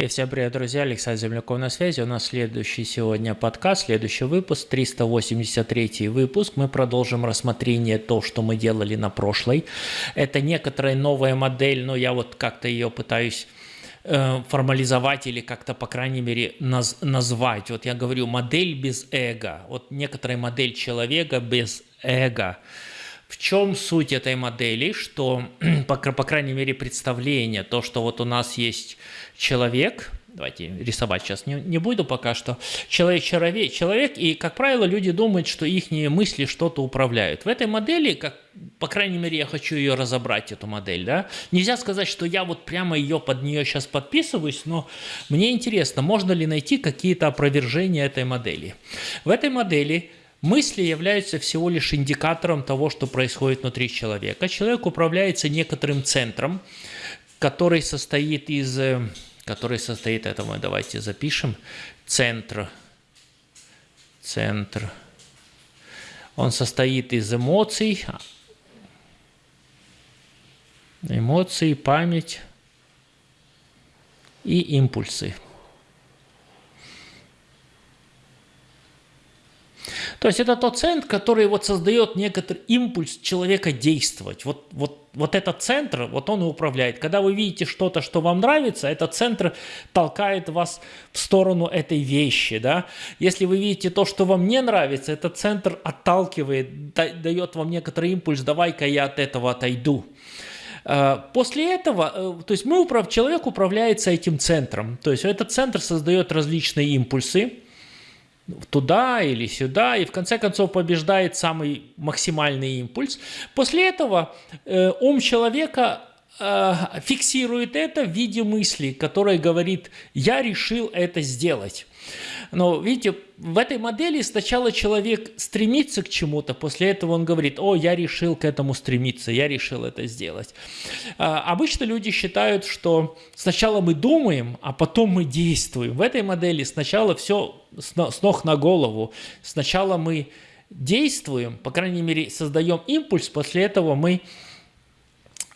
И всем привет, друзья! Александр Земляков на связи. У нас следующий сегодня подкаст, следующий выпуск, 383 выпуск. Мы продолжим рассмотрение то, что мы делали на прошлой. Это некоторая новая модель, но я вот как-то ее пытаюсь э, формализовать или как-то, по крайней мере, наз назвать. Вот я говорю, модель без эго. Вот некоторая модель человека без эго. В чем суть этой модели? Что, по, по крайней мере, представление, то, что вот у нас есть человек, давайте рисовать сейчас не, не буду пока что, человек, человек, человек, и, как правило, люди думают, что их мысли что-то управляют. В этой модели, как, по крайней мере, я хочу ее разобрать, эту модель, да, нельзя сказать, что я вот прямо ее под нее сейчас подписываюсь, но мне интересно, можно ли найти какие-то опровержения этой модели. В этой модели Мысли являются всего лишь индикатором того, что происходит внутри человека. Человек управляется некоторым центром, который состоит из, э, который состоит, это мы давайте запишем, центр, центр. Он состоит из эмоций, эмоции, память и импульсы. То есть это тот центр, который вот создает некоторый импульс человека действовать. Вот, вот, вот этот центр, вот он и управляет. Когда вы видите что-то, что вам нравится, этот центр толкает вас в сторону этой вещи. Да? Если вы видите то, что вам не нравится, этот центр отталкивает, дает вам некоторый импульс, давай-ка я от этого отойду. Э, после этого, э, то есть мы человек управляется этим центром. То есть этот центр создает различные импульсы, туда или сюда, и в конце концов побеждает самый максимальный импульс. После этого э, ум человека э, фиксирует это в виде мысли, которая говорит «я решил это сделать». Но видите, в этой модели сначала человек стремится к чему-то, после этого он говорит, о, я решил к этому стремиться, я решил это сделать. А, обычно люди считают, что сначала мы думаем, а потом мы действуем. В этой модели сначала все с ног на голову. Сначала мы действуем, по крайней мере, создаем импульс, после этого мы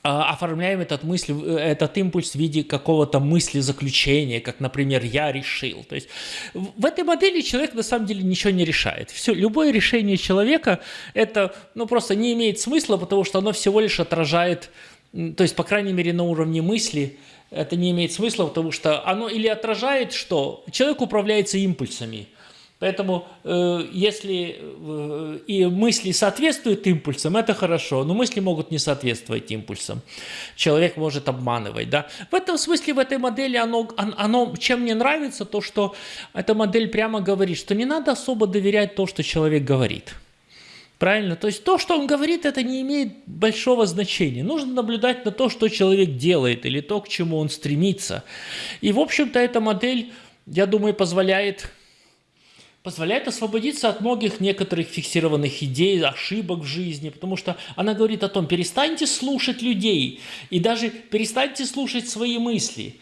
оформляем этот, мысль, э, этот импульс в виде какого-то мысли заключения, как, например, «я решил». То есть в этой модели человек на самом деле ничего не решает. Все, любое решение человека это ну, просто не имеет смысла, потому что оно всего лишь отражает, то есть, по крайней мере, на уровне мысли, это не имеет смысла, потому что оно или отражает что? Человек управляется импульсами – Поэтому э, если э, и мысли соответствуют импульсам, это хорошо, но мысли могут не соответствовать импульсам. Человек может обманывать. Да? В этом смысле, в этой модели, оно, оно, чем мне нравится, то, что эта модель прямо говорит, что не надо особо доверять то, что человек говорит. Правильно? То есть то, что он говорит, это не имеет большого значения. Нужно наблюдать на то, что человек делает, или то, к чему он стремится. И, в общем-то, эта модель, я думаю, позволяет позволяет освободиться от многих некоторых фиксированных идей, ошибок в жизни, потому что она говорит о том, перестаньте слушать людей и даже перестаньте слушать свои мысли.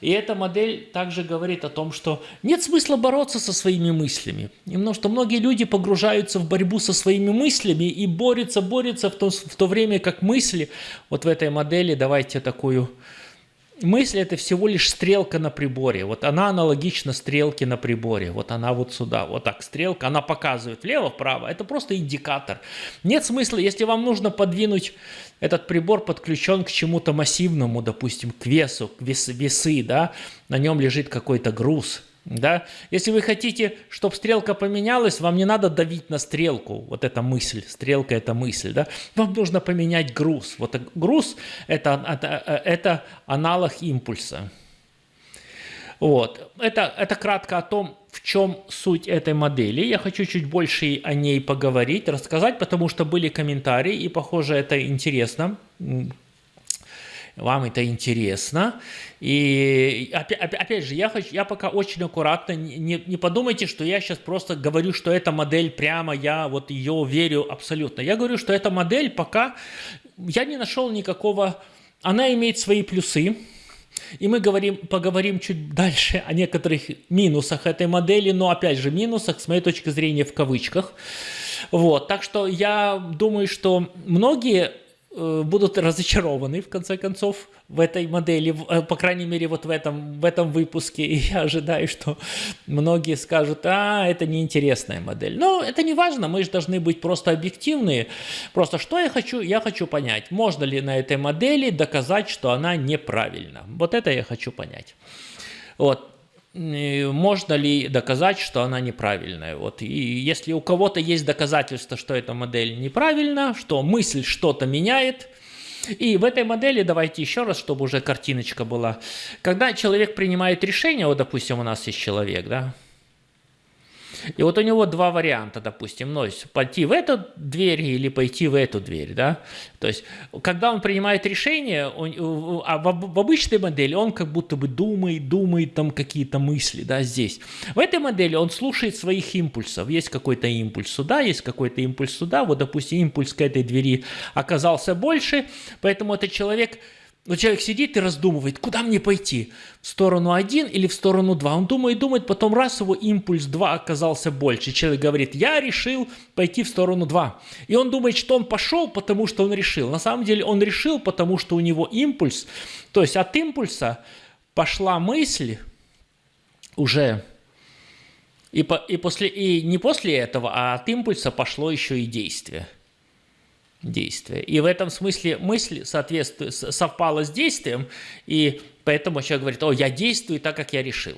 И эта модель также говорит о том, что нет смысла бороться со своими мыслями. Потому что многие люди погружаются в борьбу со своими мыслями и борются, борются в то, в то время, как мысли, вот в этой модели, давайте такую мысль это всего лишь стрелка на приборе. Вот она аналогична стрелке на приборе. Вот она вот сюда, вот так стрелка, она показывает влево-вправо. Это просто индикатор. Нет смысла, если вам нужно подвинуть этот прибор подключен к чему-то массивному, допустим, к весу, к вес, весы, да, на нем лежит какой-то груз – да? Если вы хотите, чтобы стрелка поменялась, вам не надо давить на стрелку. Вот эта мысль, стрелка – это мысль. Да? Вам нужно поменять груз. Вот груз – это, это, это аналог импульса. Вот. Это, это кратко о том, в чем суть этой модели. Я хочу чуть больше о ней поговорить, рассказать, потому что были комментарии, и, похоже, это интересно вам это интересно. И опять, опять же, я, хочу, я пока очень аккуратно, не, не подумайте, что я сейчас просто говорю, что эта модель прямо, я вот ее верю абсолютно. Я говорю, что эта модель пока, я не нашел никакого, она имеет свои плюсы, и мы говорим, поговорим чуть дальше о некоторых минусах этой модели, но опять же минусах, с моей точки зрения, в кавычках. Вот, так что я думаю, что многие будут разочарованы, в конце концов, в этой модели, по крайней мере, вот в этом, в этом выпуске. И я ожидаю, что многие скажут, а, это неинтересная модель. Но это не важно, мы же должны быть просто объективные. Просто что я хочу? Я хочу понять, можно ли на этой модели доказать, что она неправильна. Вот это я хочу понять. Вот можно ли доказать, что она неправильная. Вот. И если у кого-то есть доказательство, что эта модель неправильна, что мысль что-то меняет, и в этой модели, давайте еще раз, чтобы уже картиночка была, когда человек принимает решение, вот, допустим, у нас есть человек, да, и вот у него два варианта, допустим, ну, пойти в эту дверь или пойти в эту дверь, да. То есть, когда он принимает решение, он, а в, в обычной модели он как будто бы думает, думает там какие-то мысли, да, здесь. В этой модели он слушает своих импульсов. Есть какой-то импульс сюда, есть какой-то импульс сюда. Вот, допустим, импульс к этой двери оказался больше, поэтому этот человек но человек сидит и раздумывает, куда мне пойти, в сторону 1 или в сторону 2. Он думает, думает, потом раз его импульс 2 оказался больше. Человек говорит, я решил пойти в сторону 2. И он думает, что он пошел, потому что он решил. На самом деле он решил, потому что у него импульс. То есть от импульса пошла мысль уже и, по, и, после, и не после этого, а от импульса пошло еще и действие действия. И в этом смысле мысль соответствует, совпала с действием, и поэтому человек говорит, о, я действую так, как я решил.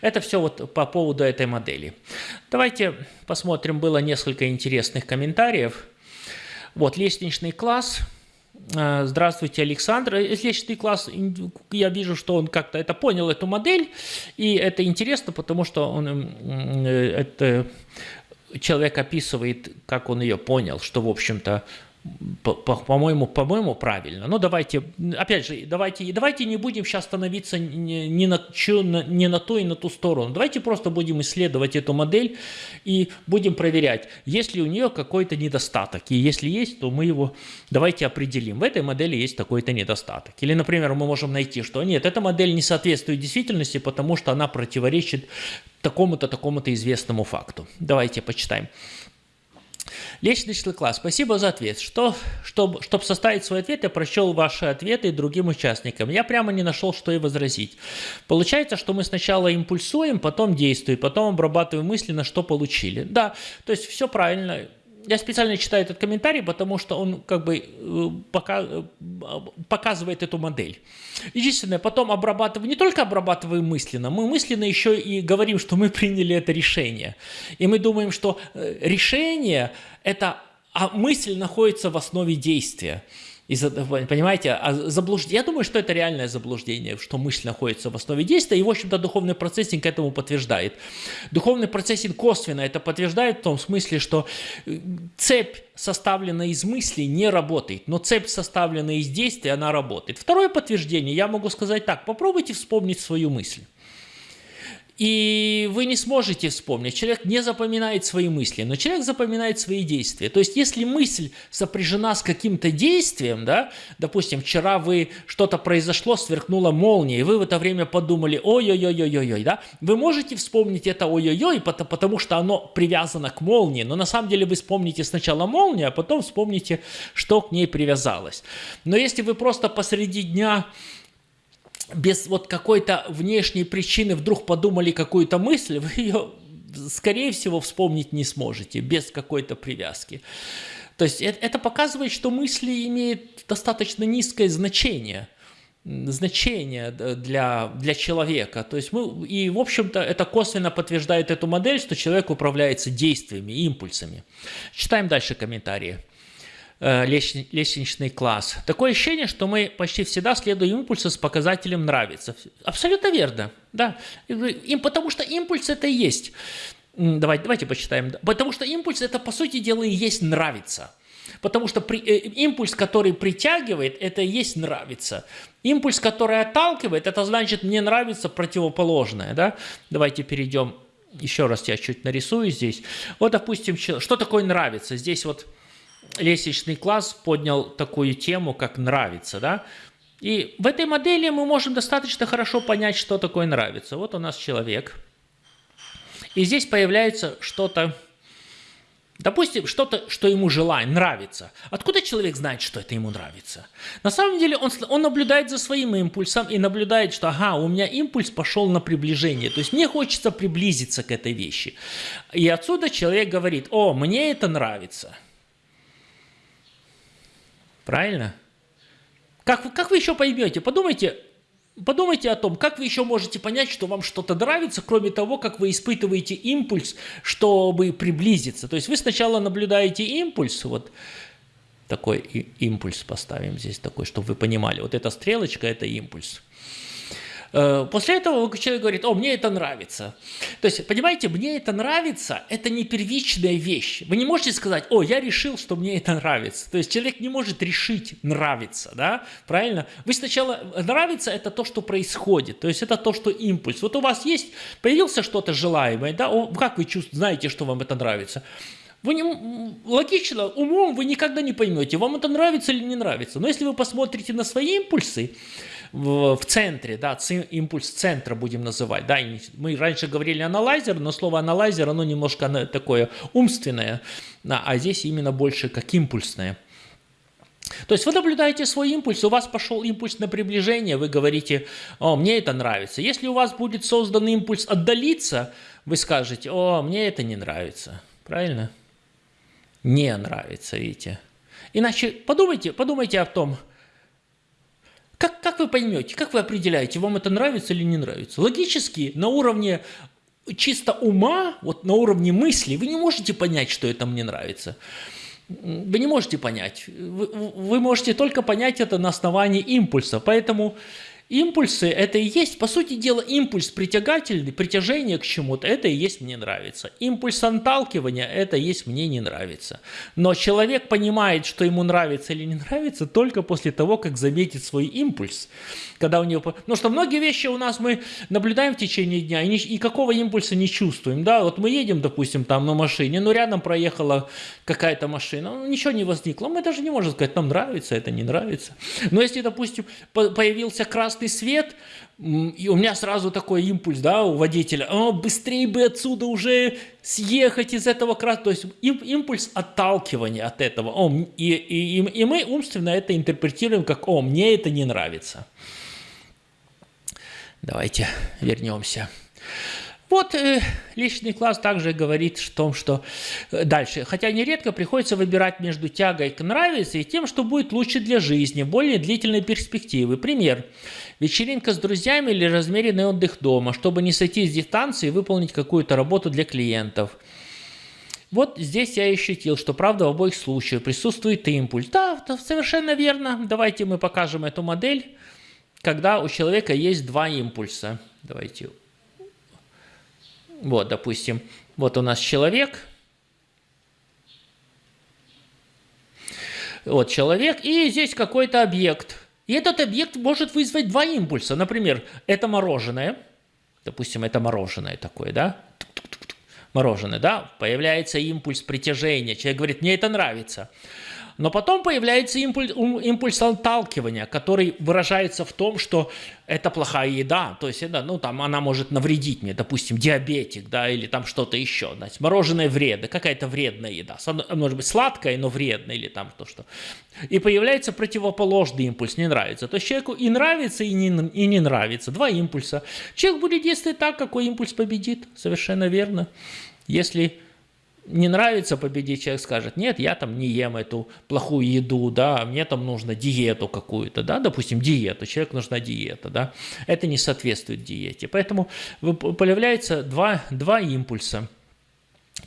Это все вот по поводу этой модели. Давайте посмотрим, было несколько интересных комментариев. Вот, лестничный класс. А, здравствуйте, Александр. Лестничный класс, я вижу, что он как-то это понял, эту модель, и это интересно, потому что он э, это человек описывает, как он ее понял, что, в общем-то, по-моему, по по-моему, правильно. Но давайте, опять же, давайте, давайте не будем сейчас становиться не, на, не на ту и на ту сторону. Давайте просто будем исследовать эту модель и будем проверять, есть ли у нее какой-то недостаток. И если есть, то мы его давайте определим. В этой модели есть такой-то недостаток. Или, например, мы можем найти, что нет, эта модель не соответствует действительности, потому что она противоречит такому-то, такому-то известному факту. Давайте почитаем. Лестничный класс. Спасибо за ответ. Что, чтобы, чтобы составить свой ответ, я прочел ваши ответы другим участникам. Я прямо не нашел, что и возразить. Получается, что мы сначала импульсуем, потом действуем, потом обрабатываем мысли, на что получили. Да, то есть все правильно я специально читаю этот комментарий, потому что он как бы э, пока, э, показывает эту модель. Единственное, потом обрабатываем, не только обрабатываем мысленно, мы мысленно еще и говорим, что мы приняли это решение. И мы думаем, что э, решение – это а мысль находится в основе действия. И, понимаете, а заблуждение, я думаю, что это реальное заблуждение, что мысль находится в основе действия, и, в общем-то, духовный процессинг этому подтверждает. Духовный процессинг косвенно это подтверждает в том смысле, что э, цепь, составленная из мыслей, не работает, но цепь, составленная из действий, она работает. Второе подтверждение, я могу сказать так, попробуйте вспомнить свою мысль. И вы не сможете вспомнить. Человек не запоминает свои мысли, но человек запоминает свои действия. То есть, если мысль сопряжена с каким-то действием, да, допустим, вчера вы что-то произошло, сверкнула молния, и вы в это время подумали, ой-ой-ой-ой-ой, да, вы можете вспомнить это ой-ой-ой, потому что оно привязано к молнии, но на самом деле вы вспомните сначала молнию, а потом вспомните, что к ней привязалось. Но если вы просто посреди дня без вот какой-то внешней причины вдруг подумали какую-то мысль, вы ее, скорее всего, вспомнить не сможете без какой-то привязки. То есть это, показывает, что мысли имеют достаточно низкое значение значение для, для человека. То есть мы, и, в общем-то, это косвенно подтверждает эту модель, что человек управляется действиями, импульсами. Читаем дальше комментарии. Э, лестничный класс. Такое ощущение, что мы почти всегда следуем импульсу с показателем «нравится». Абсолютно верно, да. Им, потому что импульс это и есть. Давайте, давайте почитаем. Потому что импульс это, по сути дела, и есть «нравится». Потому что при, э, импульс, который притягивает, это и есть нравится. Импульс, который отталкивает, это значит мне нравится противоположное. Да? Давайте перейдем, еще раз я чуть нарисую здесь. Вот, допустим, что такое нравится? Здесь вот лестничный класс поднял такую тему, как нравится, да, и в этой модели мы можем достаточно хорошо понять, что такое нравится. Вот у нас человек, и здесь появляется что-то Допустим, что-то, что ему желаем, нравится. Откуда человек знает, что это ему нравится? На самом деле он, он наблюдает за своим импульсом и наблюдает, что ага, у меня импульс пошел на приближение. То есть мне хочется приблизиться к этой вещи. И отсюда человек говорит, о, мне это нравится. Правильно? Как, как вы еще поймете? Подумайте, Подумайте о том, как вы еще можете понять, что вам что-то нравится, кроме того, как вы испытываете импульс, чтобы приблизиться. То есть вы сначала наблюдаете импульс, вот такой импульс поставим здесь такой, чтобы вы понимали. Вот эта стрелочка – это импульс. Э, после этого человек говорит, о, мне это нравится. То есть, понимаете, мне это нравится, это не первичная вещь. Вы не можете сказать, о, я решил, что мне это нравится. То есть, человек не может решить нравится, да, правильно? Вы сначала, нравится это то, что происходит, то есть, это то, что импульс. Вот у вас есть, появился что-то желаемое, да, о, как вы чувствуете, знаете, что вам это нравится? Вы не, логично, умом вы никогда не поймете, вам это нравится или не нравится. Но если вы посмотрите на свои импульсы, в, в центре, да, импульс центра будем называть. Да, мы раньше говорили аналайзер, но слово аналайзер, оно немножко такое умственное, а здесь именно больше как импульсное. То есть вы наблюдаете свой импульс, у вас пошел импульс на приближение, вы говорите, о, мне это нравится. Если у вас будет создан импульс отдалиться, вы скажете, о, мне это не нравится. Правильно? Не нравится, видите. Иначе подумайте, подумайте о том, как, как вы поймете, как вы определяете, вам это нравится или не нравится? Логически, на уровне чисто ума, вот на уровне мысли, вы не можете понять, что это мне нравится. Вы не можете понять. Вы, вы можете только понять это на основании импульса. Поэтому Импульсы – это и есть, по сути дела, импульс притягательный, притяжение к чему-то – это и есть «мне нравится». Импульс отталкивания – это и есть «мне не нравится». Но человек понимает, что ему нравится или не нравится только после того, как заметит свой импульс. Когда у него... Потому что многие вещи у нас мы наблюдаем в течение дня и никакого импульса не чувствуем. Да? Вот мы едем, допустим, там на машине, но рядом проехала какая-то машина, ну, ничего не возникло. Мы даже не можем сказать, нам нравится, это не нравится. Но если, допустим, появился красный красный свет, и у меня сразу такой импульс, да, у водителя, о, быстрее бы отсюда уже съехать из этого красного, то есть импульс отталкивания от этого, о, и, и, и мы умственно это интерпретируем как, о, мне это не нравится. Давайте вернемся. Вот э, личный класс также говорит о том, что э, дальше, хотя нередко приходится выбирать между тягой к нравится и тем, что будет лучше для жизни, более длительной перспективы. Пример. Вечеринка с друзьями или размеренный отдых дома, чтобы не сойти с дистанции и выполнить какую-то работу для клиентов. Вот здесь я ощутил, что правда в обоих случаях присутствует импульс. Да, совершенно верно. Давайте мы покажем эту модель, когда у человека есть два импульса. Давайте вот, допустим, вот у нас человек. Вот человек, и здесь какой-то объект. И этот объект может вызвать два импульса. Например, это мороженое. Допустим, это мороженое такое, да? Мороженое, да? Появляется импульс притяжения. Человек говорит, мне это нравится. Но потом появляется импульс, импульс отталкивания, который выражается в том, что это плохая еда, то есть это, ну, там, она может навредить мне, допустим, диабетик, да, или там что-то еще, значит, мороженое вредно, какая-то вредная еда, может быть, сладкая, но вредная, или там то, что. И появляется противоположный импульс, не нравится. То есть человеку и нравится, и не, и не нравится, два импульса. Человек будет действовать так, какой импульс победит, совершенно верно. Если не нравится победить, человек скажет, нет, я там не ем эту плохую еду, да, мне там нужно диету какую-то, да, допустим, диету, человеку нужна диета, да, это не соответствует диете. Поэтому появляется два, два импульса –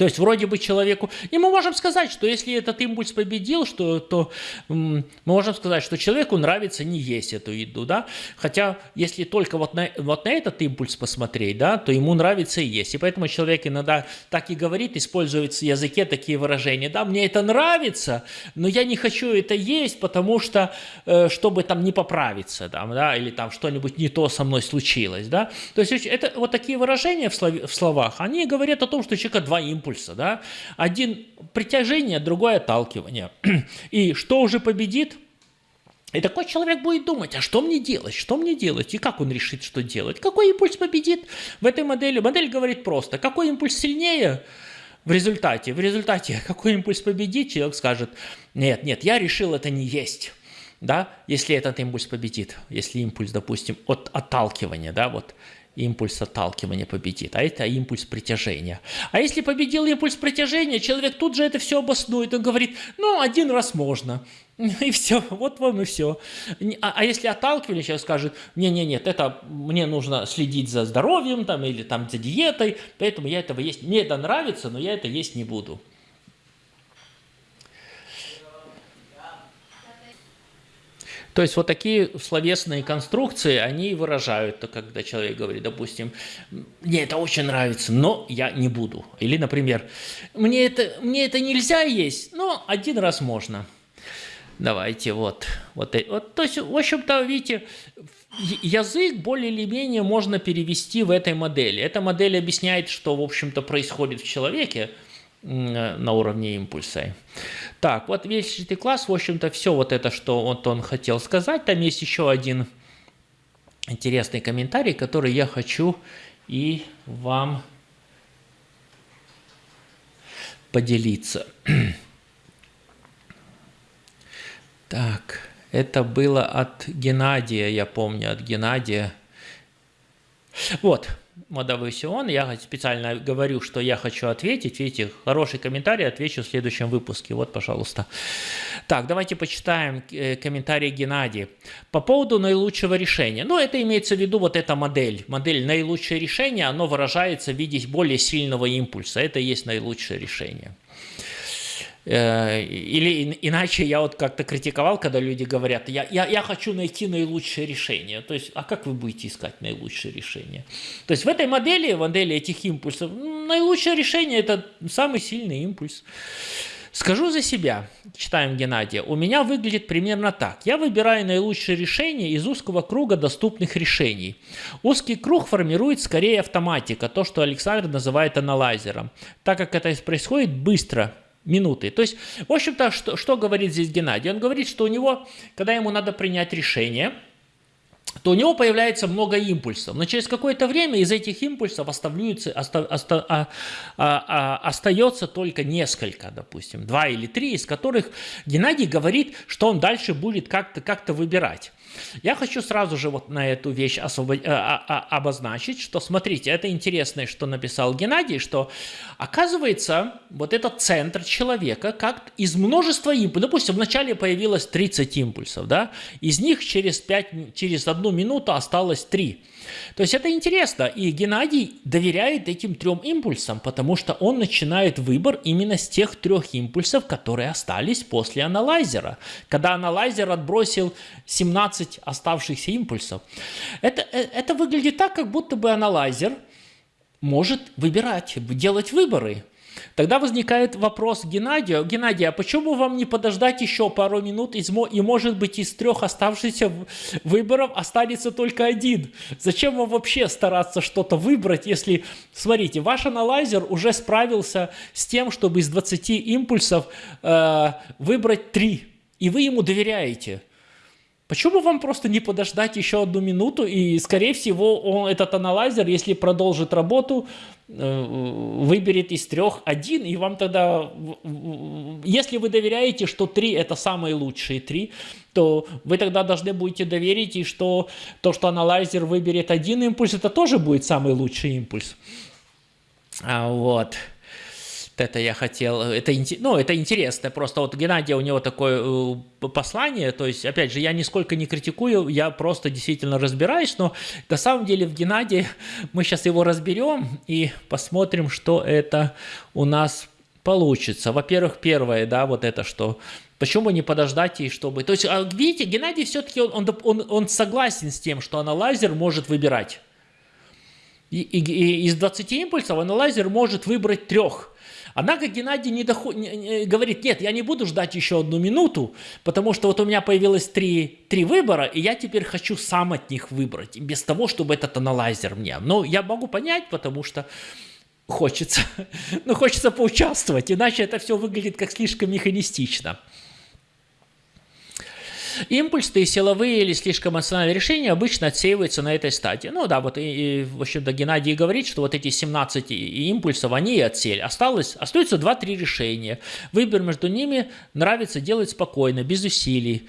то есть вроде бы человеку... И мы можем сказать, что если этот импульс победил, что, то мы можем сказать, что человеку нравится не есть эту еду, да? Хотя если только вот на, вот на этот импульс посмотреть, да, то ему нравится и есть. И поэтому человек иногда так и говорит, использует в языке такие выражения, да, мне это нравится, но я не хочу это есть, потому что, э, чтобы там не поправиться, да, да или там что-нибудь не то со мной случилось, да. То есть это вот такие выражения в, слов, в словах, они говорят о том, что у человека два импульса импульса. Да? Один притяжение, другое отталкивание. И что уже победит? И такой человек будет думать, а что мне делать, что мне делать, и как он решит, что делать. Какой импульс победит в этой модели? Модель говорит просто, какой импульс сильнее, в результате, в результате какой импульс победит, человек скажет, нет, нет, я решил это не есть. Да, если этот импульс победит, если импульс, допустим, от отталкивания, да, вот импульс отталкивания победит, а это импульс притяжения. А если победил импульс притяжения, человек тут же это все обоснует, он говорит, ну, один раз можно, и все, вот вам и все. А, а если отталкивали, человек скажет, не-не, нет, это мне нужно следить за здоровьем там, или там за диетой, поэтому я этого есть, мне это нравится, но я это есть не буду. То есть вот такие словесные конструкции, они выражают, когда человек говорит, допустим, мне это очень нравится, но я не буду. Или, например, мне это, мне это нельзя есть, но один раз можно. Давайте вот, вот, вот, то есть, в общем-то, видите, язык более или менее можно перевести в этой модели. Эта модель объясняет, что, в общем-то, происходит в человеке на уровне импульса. Так, вот весь этот класс, в общем-то, все вот это, что вот он хотел сказать. Там есть еще один интересный комментарий, который я хочу и вам поделиться. Так, это было от Геннадия, я помню, от Геннадия. Вот, Модовысион, я специально говорю, что я хочу ответить. Видите, хороший комментарий, отвечу в следующем выпуске. Вот, пожалуйста. Так, давайте почитаем э, комментарий Геннадия. По поводу наилучшего решения. Ну, это имеется в виду вот эта модель. Модель наилучшее решение, оно выражается в виде более сильного импульса. Это и есть наилучшее решение. Э, или иначе я вот как-то критиковал, когда люди говорят, я, я, я хочу найти наилучшее решение. То есть, а как вы будете искать наилучшее решение? То есть в этой модели, в модели этих импульсов, наилучшее решение – это самый сильный импульс. Скажу за себя, читаем Геннадия, у меня выглядит примерно так. Я выбираю наилучшее решение из узкого круга доступных решений. Узкий круг формирует скорее автоматика, то, что Александр называет аналайзером, так как это происходит быстро, минуты. То есть, в общем-то, что, что говорит здесь Геннадий? Он говорит, что у него, когда ему надо принять решение, то у него появляется много импульсов. Но через какое-то время из этих импульсов оставляются, оста, оста, а, а, а, остается только несколько, допустим, два или три, из которых Геннадий говорит, что он дальше будет как-то как выбирать. Я хочу сразу же вот на эту вещь освобод... А, обозначить, что смотрите, это интересно, что написал Геннадий, что оказывается вот этот центр человека как из множества импульсов, допустим, вначале появилось 30 импульсов, да, из них через, 5, через одну минуту осталось 3. То есть это интересно, и Геннадий доверяет этим трем импульсам, потому что он начинает выбор именно с тех трех импульсов, которые остались после аналайзера. Когда аналайзер отбросил 17 оставшихся импульсов. Это, э, это выглядит так, как будто бы аналайзер может выбирать, делать выборы. Тогда возникает вопрос Геннадию. Геннадий, а почему вам не подождать еще пару минут, и может быть из трех оставшихся выборов останется только один? Зачем вам вообще стараться что-то выбрать, если, смотрите, ваш аналайзер уже справился с тем, чтобы из 20 импульсов э, выбрать 3, и вы ему доверяете. Почему вам просто не подождать еще одну минуту, и, скорее всего, он, этот аналайзер, если продолжит работу, э, выберет из трех один, и вам тогда, если вы доверяете, что три это самые лучшие три, то вы тогда должны будете доверить, и что то, что аналайзер выберет один импульс, это тоже будет самый лучший импульс. А, вот это я хотел, это, ну, это интересно, просто вот Геннадия, у него такое э, послание, то есть, опять же, я нисколько не критикую, я просто действительно разбираюсь, но на самом деле в Геннадии мы сейчас его разберем и посмотрим, что это у нас получится. Во-первых, первое, да, вот это, что Почему не подождать и чтобы... То есть, а видите, Геннадий все-таки он, он, он, он согласен с тем, что аналайзер может выбирать. И, и, и из 20 импульсов аналайзер может выбрать трех. Однако Геннадий не доход... говорит, нет, я не буду ждать еще одну минуту, потому что вот у меня появилось три, три выбора, и я теперь хочу сам от них выбрать, без того, чтобы этот аналайзер мне. Но я могу понять, потому что хочется, ну, хочется поучаствовать, иначе это все выглядит как слишком механистично. Импульсные, силовые или слишком эмоциональные решения обычно отсеиваются на этой стадии. Ну да, вот и, и в общем-то Геннадий говорит, что вот эти 17 импульсов, они и отсели. Осталось, остается 2-3 решения. Выбор между ними нравится делать спокойно, без усилий.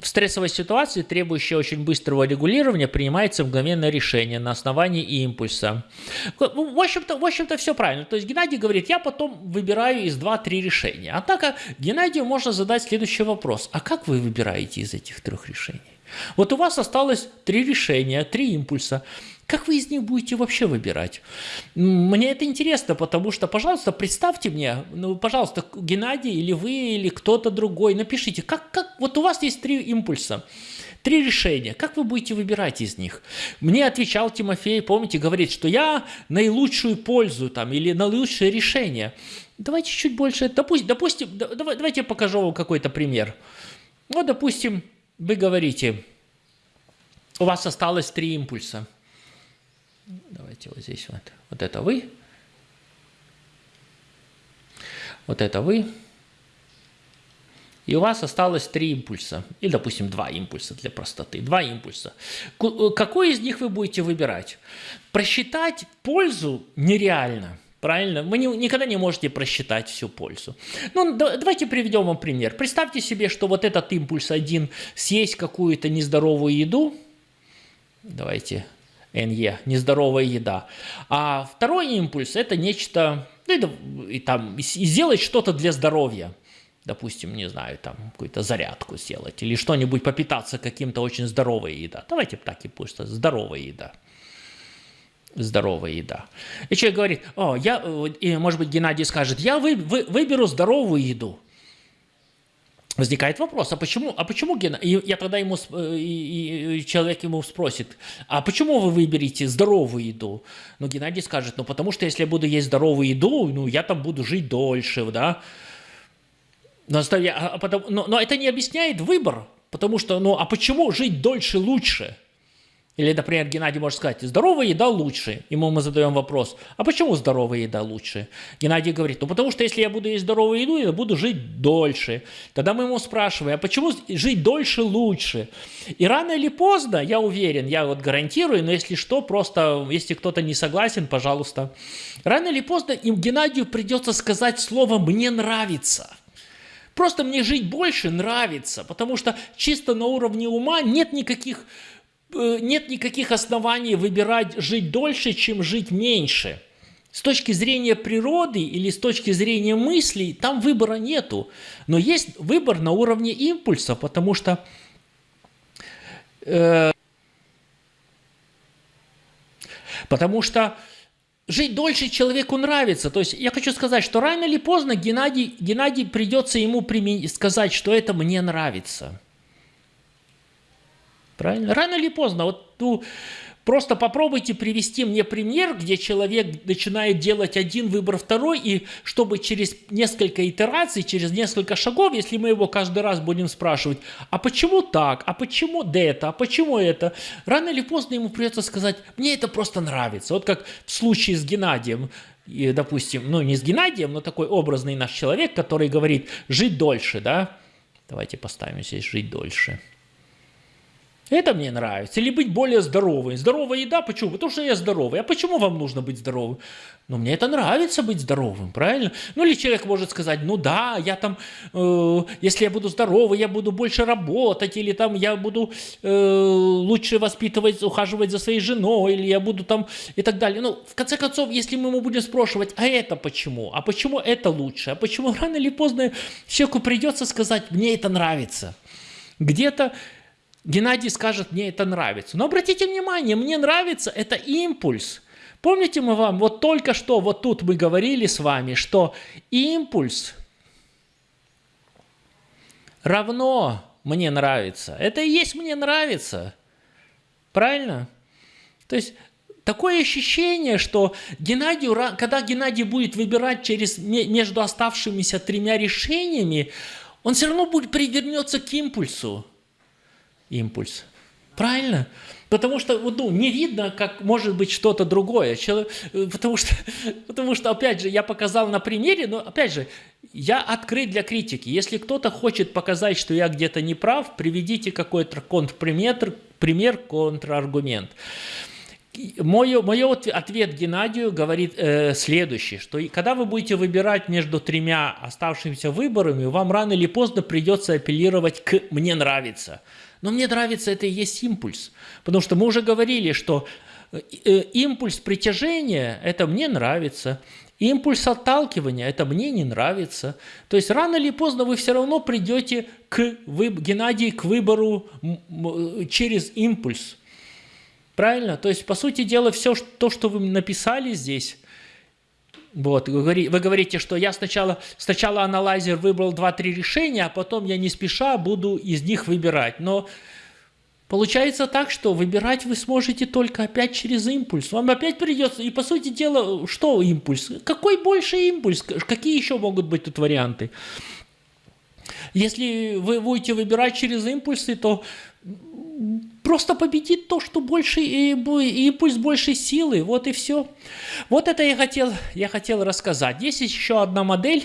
В стрессовой ситуации, требующей очень быстрого регулирования, принимается мгновенное решение на основании импульса. В общем-то, в общем-то все правильно. То есть Геннадий говорит, я потом выбираю из 2-3 решения. Однако Геннадию можно задать следующий вопрос. А как вы выбираете из этих трех решений? Вот у вас осталось три решения, три импульса. Как вы из них будете вообще выбирать? Мне это интересно, потому что, пожалуйста, представьте мне, ну, пожалуйста, Геннадий или вы, или кто-то другой, напишите, как, как, вот у вас есть три импульса, три решения, как вы будете выбирать из них? Мне отвечал Тимофей, помните, говорит, что я наилучшую пользу там, или наилучшее решение. Давайте чуть больше, допустим, допустим давайте я покажу вам какой-то пример. Вот, допустим, вы говорите, у вас осталось три импульса – Давайте вот здесь вот. Вот это вы. Вот это вы. И у вас осталось три импульса. Или, допустим, два импульса для простоты. Два импульса. Э, какой из них вы будете выбирать? Просчитать пользу нереально. Правильно? Вы не, никогда не можете просчитать всю пользу. Ну, да, давайте приведем вам пример. Представьте себе, что вот этот импульс один съесть какую-то нездоровую еду. Давайте НЕ, нездоровая еда. А второй импульс – это нечто, ну, и, там, и сделать что-то для здоровья. Допустим, не знаю, там какую-то зарядку сделать или что-нибудь попитаться каким-то очень здоровой еда. Давайте так и пусть, здоровая еда здоровая еда. И человек говорит, о, я, и, может быть, Геннадий скажет, я вы, вы, выберу здоровую еду. Возникает вопрос, а почему, а почему Гена, и я тогда ему, э, и, и человек ему спросит, а почему вы выберете здоровую еду? Ну, Геннадий скажет, ну, потому что если я буду есть здоровую еду, ну, я там буду жить дольше, да. Но, а, а но, но это не объясняет выбор, потому что, ну, а почему жить дольше лучше? Или, например, Геннадий может сказать, здоровая еда лучше. Ему мы задаем вопрос, а почему здоровая еда лучше? Геннадий говорит, ну потому что если я буду есть здоровую еду, я буду жить дольше. Тогда мы ему спрашиваем, а почему жить дольше лучше? И рано или поздно, я уверен, я вот гарантирую, но если что, просто, если кто-то не согласен, пожалуйста. Рано или поздно им Геннадию придется сказать слово «мне нравится». Просто мне жить больше нравится, потому что чисто на уровне ума нет никаких нет никаких оснований выбирать жить дольше, чем жить меньше. С точки зрения природы или с точки зрения мыслей там выбора нету. Но есть выбор на уровне импульса, потому что э, потому что жить дольше человеку нравится. То есть я хочу сказать, что рано или поздно Геннадий, Геннадий придется ему сказать, что это мне нравится. Правильно? Рано или поздно. Вот ну, просто попробуйте привести мне пример, где человек начинает делать один выбор, второй, и чтобы через несколько итераций, через несколько шагов, если мы его каждый раз будем спрашивать, а почему так, а почему это, а почему это, рано или поздно ему придется сказать, мне это просто нравится. Вот как в случае с Геннадием и, допустим, ну не с Геннадием, но такой образный наш человек, который говорит жить дольше, да? Давайте поставим здесь жить дольше. Это мне нравится. Или быть более здоровым. Здоровая еда, почему? Потому что я здоровый. А почему вам нужно быть здоровым? Ну, мне это нравится быть здоровым, правильно? Ну, или человек может сказать, ну да, я там, э, если я буду здоровый, я буду больше работать, или там я буду э, лучше воспитывать, ухаживать за своей женой, или я буду там и так далее. Ну, в конце концов, если мы ему будем спрашивать, а это почему? А почему это лучше? А почему рано или поздно человеку придется сказать, мне это нравится? Где-то Геннадий скажет, мне это нравится. Но обратите внимание, мне нравится это импульс. Помните мы вам, вот только что, вот тут мы говорили с вами, что импульс равно мне нравится. Это и есть мне нравится. Правильно? То есть такое ощущение, что Геннадию, когда Геннадий будет выбирать через, между оставшимися тремя решениями, он все равно будет привернется к импульсу импульс. Правильно? Потому что ну, не видно, как может быть что-то другое. Человек, потому, что, потому что, опять же, я показал на примере, но, опять же, я открыт для критики. Если кто-то хочет показать, что я где-то не прав, приведите какой-то контрпример, пример, контраргумент. Мой, мой ответ Геннадию говорит э, следующее, что когда вы будете выбирать между тремя оставшимися выборами, вам рано или поздно придется апеллировать к «мне нравится». Но мне нравится это и есть импульс. Потому что мы уже говорили, что э, э, импульс притяжения – это «мне нравится», импульс отталкивания – это «мне не нравится». То есть рано или поздно вы все равно придете к, вы, Геннадий, к выбору через импульс. Правильно? То есть, по сути дела, все то, что вы написали здесь, вот, вы говорите, что я сначала, сначала аналайзер выбрал 2-3 решения, а потом я не спеша буду из них выбирать. Но получается так, что выбирать вы сможете только опять через импульс. Вам опять придется, и по сути дела, что импульс? Какой больше импульс? Какие еще могут быть тут варианты? Если вы будете выбирать через импульсы, то просто победит то, что больше, и, и пусть больше силы, вот и все. Вот это я хотел, я хотел рассказать. Есть еще одна модель,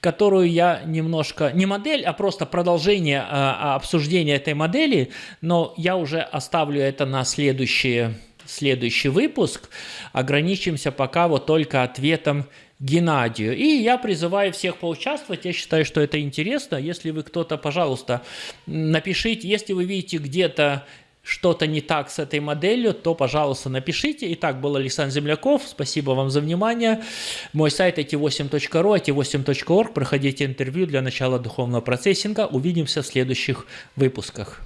которую я немножко, не модель, а просто продолжение а, обсуждения этой модели, но я уже оставлю это на следующий, следующий выпуск. Ограничимся пока вот только ответом Геннадию. И я призываю всех поучаствовать. Я считаю, что это интересно. Если вы кто-то, пожалуйста, напишите, если вы видите где-то что-то не так с этой моделью, то, пожалуйста, напишите. Итак, был Александр Земляков. Спасибо вам за внимание. Мой сайт it8.ru, it8.org. Проходите интервью для начала духовного процессинга. Увидимся в следующих выпусках.